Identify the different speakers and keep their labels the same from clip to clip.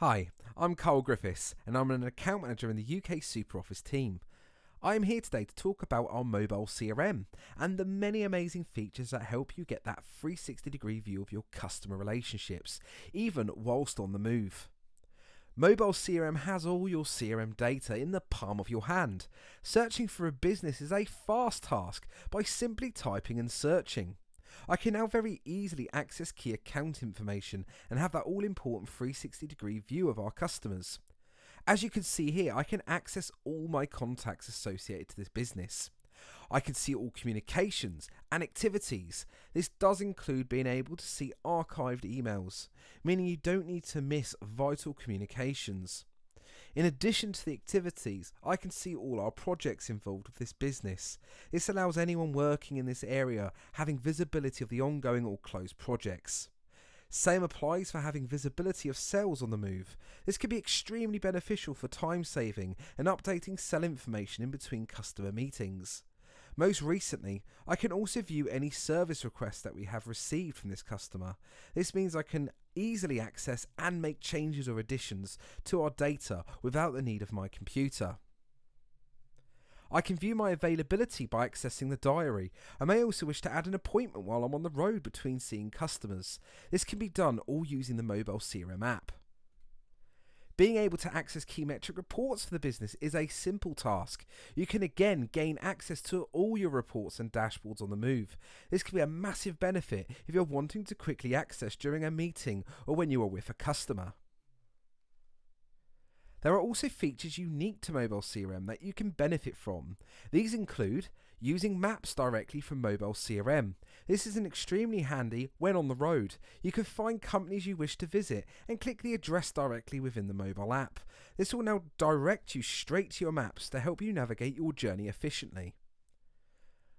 Speaker 1: Hi, I'm Carl Griffiths and I'm an account manager in the UK SuperOffice team. I am here today to talk about our mobile CRM and the many amazing features that help you get that 360 degree view of your customer relationships, even whilst on the move. Mobile CRM has all your CRM data in the palm of your hand. Searching for a business is a fast task by simply typing and searching. I can now very easily access key account information and have that all important 360 degree view of our customers. As you can see here, I can access all my contacts associated to this business. I can see all communications and activities. This does include being able to see archived emails, meaning you don't need to miss vital communications. In addition to the activities, I can see all our projects involved with this business. This allows anyone working in this area having visibility of the ongoing or closed projects. Same applies for having visibility of sales on the move. This can be extremely beneficial for time saving and updating sell information in between customer meetings. Most recently, I can also view any service requests that we have received from this customer. This means I can easily access and make changes or additions to our data without the need of my computer. I can view my availability by accessing the diary. I may also wish to add an appointment while I'm on the road between seeing customers. This can be done all using the mobile CRM app. Being able to access key metric reports for the business is a simple task. You can again gain access to all your reports and dashboards on the move. This can be a massive benefit if you're wanting to quickly access during a meeting or when you are with a customer. There are also features unique to mobile CRM that you can benefit from. These include using maps directly from mobile CRM. This is an extremely handy when on the road. You can find companies you wish to visit and click the address directly within the mobile app. This will now direct you straight to your maps to help you navigate your journey efficiently.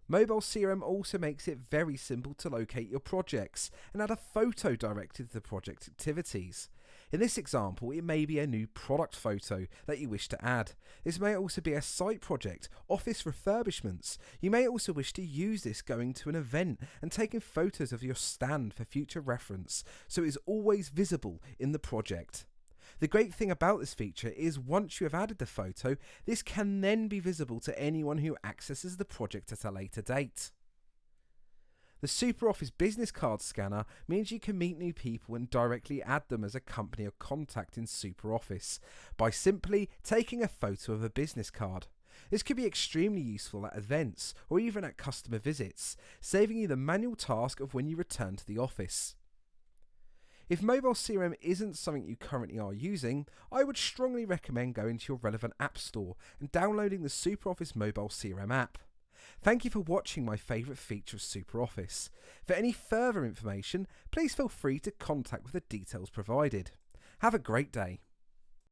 Speaker 1: Mobile CRM also makes it very simple to locate your projects and add a photo directed to the project activities. In this example, it may be a new product photo that you wish to add. This may also be a site project, office refurbishments. You may also wish to use this going to an event and taking photos of your stand for future reference, so it is always visible in the project. The great thing about this feature is once you have added the photo, this can then be visible to anyone who accesses the project at a later date. The SuperOffice business card scanner means you can meet new people and directly add them as a company or contact in SuperOffice by simply taking a photo of a business card. This could be extremely useful at events or even at customer visits, saving you the manual task of when you return to the office. If mobile CRM isn't something you currently are using, I would strongly recommend going to your relevant app store and downloading the SuperOffice mobile CRM app. Thank you for watching my favourite feature of SuperOffice. For any further information, please feel free to contact with the details provided. Have a great day.